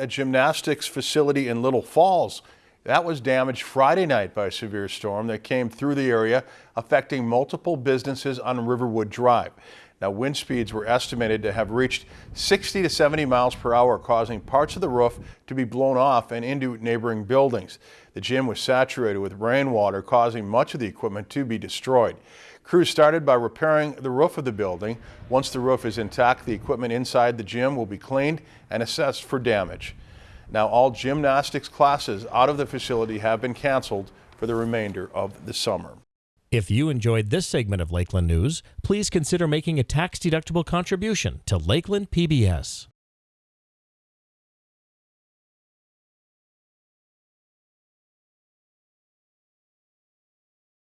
A gymnastics facility in Little Falls that was damaged Friday night by a severe storm that came through the area, affecting multiple businesses on Riverwood Drive. Now, wind speeds were estimated to have reached 60 to 70 miles per hour, causing parts of the roof to be blown off and into neighboring buildings. The gym was saturated with rainwater, causing much of the equipment to be destroyed. Crews started by repairing the roof of the building. Once the roof is intact, the equipment inside the gym will be cleaned and assessed for damage. Now, all gymnastics classes out of the facility have been canceled for the remainder of the summer. If you enjoyed this segment of Lakeland News, please consider making a tax-deductible contribution to Lakeland PBS.